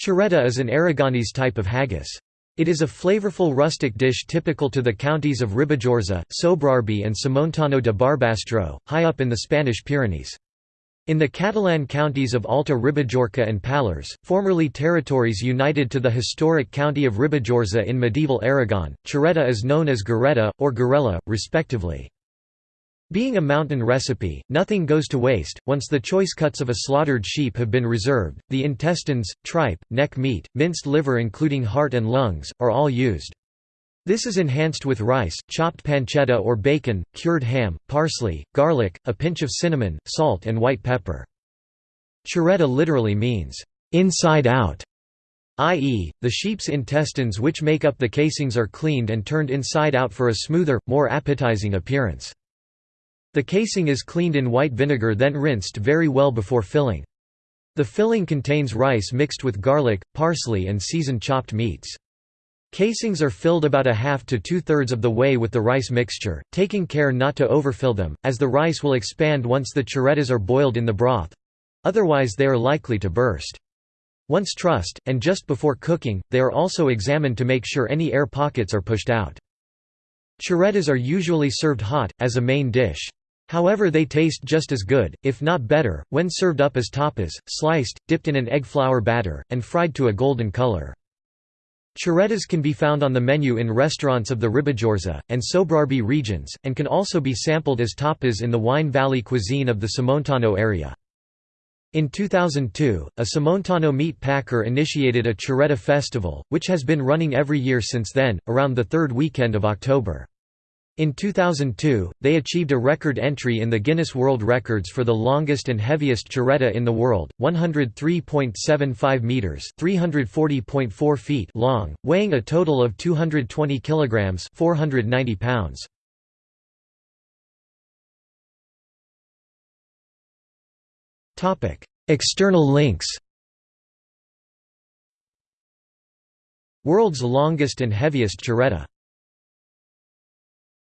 Chureta is an Aragonese type of haggis. It is a flavorful rustic dish typical to the counties of Ribagorza, Sobrarbe and Somontano de Barbastro, high up in the Spanish Pyrenees. In the Catalan counties of Alta Ribagorça and Pallars, formerly territories united to the historic county of Ribagorza in medieval Aragon, chureta is known as gareta, or garela, respectively. Being a mountain recipe, nothing goes to waste. Once the choice cuts of a slaughtered sheep have been reserved, the intestines, tripe, neck meat, minced liver including heart and lungs, are all used. This is enhanced with rice, chopped pancetta or bacon, cured ham, parsley, garlic, a pinch of cinnamon, salt and white pepper. Chureta literally means, inside out, i.e., the sheep's intestines which make up the casings are cleaned and turned inside out for a smoother, more appetizing appearance. The casing is cleaned in white vinegar then rinsed very well before filling. The filling contains rice mixed with garlic, parsley and seasoned chopped meats. Casings are filled about a half to two-thirds of the way with the rice mixture, taking care not to overfill them, as the rice will expand once the churetas are boiled in the broth—otherwise they are likely to burst. Once trussed, and just before cooking, they are also examined to make sure any air pockets are pushed out. Churetas are usually served hot, as a main dish. However they taste just as good, if not better, when served up as tapas, sliced, dipped in an egg flour batter, and fried to a golden color. Churetas can be found on the menu in restaurants of the Ribagorza, and Sobrarbe regions, and can also be sampled as tapas in the Wine Valley cuisine of the Somontano area. In 2002, a Somontano meat packer initiated a Chureta festival, which has been running every year since then, around the third weekend of October. In 2002, they achieved a record entry in the Guinness World Records for the longest and heaviest chureta in the world, 103.75 meters (340.4 feet) long, weighing a total of 220 kilograms (490 pounds). Topic: External links. World's longest and heaviest chureta